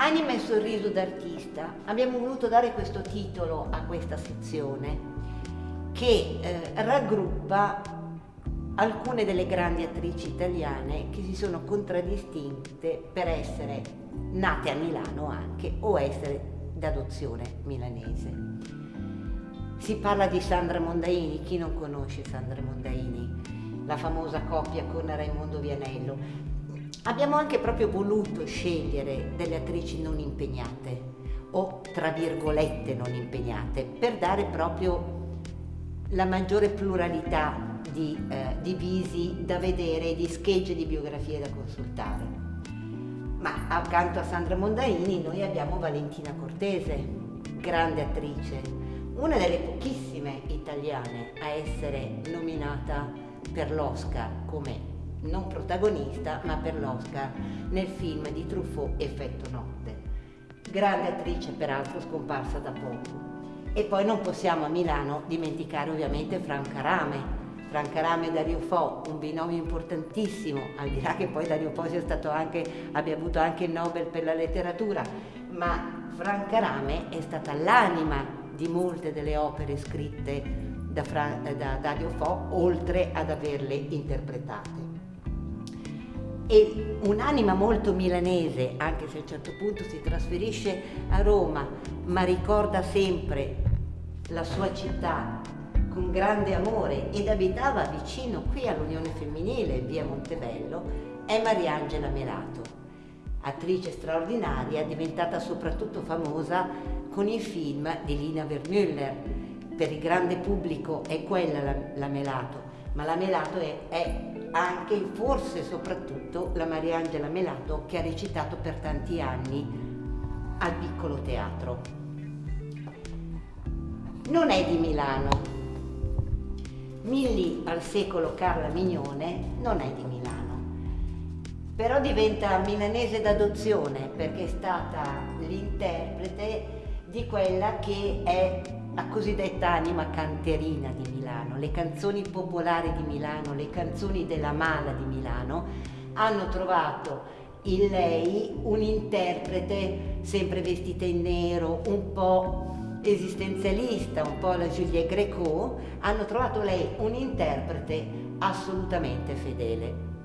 Anima e sorriso d'artista, abbiamo voluto dare questo titolo a questa sezione che eh, raggruppa alcune delle grandi attrici italiane che si sono contraddistinte per essere nate a Milano anche o essere d'adozione milanese. Si parla di Sandra Mondaini, chi non conosce Sandra Mondaini? La famosa coppia con Raimondo Vianello. Abbiamo anche proprio voluto scegliere delle attrici non impegnate o tra virgolette non impegnate per dare proprio la maggiore pluralità di, eh, di visi da vedere, di schegge di biografie da consultare. Ma accanto a Sandra Mondaini noi abbiamo Valentina Cortese, grande attrice, una delle pochissime italiane a essere nominata per l'Oscar come non protagonista ma per l'Oscar nel film di Truffaut Effetto Notte. Grande attrice peraltro scomparsa da poco. E poi non possiamo a Milano dimenticare ovviamente Franca Rame. Franca Rame e Dario Fo, un binomio importantissimo, al di là che poi Dario Fo anche, abbia avuto anche il Nobel per la letteratura, ma Franca Rame è stata l'anima di molte delle opere scritte da, Fra, da Dario Fo, oltre ad averle interpretate e un'anima molto milanese, anche se a un certo punto si trasferisce a Roma, ma ricorda sempre la sua città con grande amore ed abitava vicino qui all'Unione Femminile, via Montebello, è Mariangela Melato, attrice straordinaria, diventata soprattutto famosa con i film di Lina Vermüller. Per il grande pubblico è quella la, la Melato, ma la Melato è, è anche, forse soprattutto, la Mariangela Melato che ha recitato per tanti anni al piccolo teatro. Non è di Milano. Milli al secolo Carla Mignone non è di Milano, però diventa milanese d'adozione perché è stata l'interprete di quella che è la cosiddetta anima canterina di Milano, le canzoni popolari di Milano, le canzoni della mala di Milano hanno trovato in lei un interprete sempre vestita in nero, un po' esistenzialista, un po' la Julia Greco, hanno trovato lei un interprete assolutamente fedele.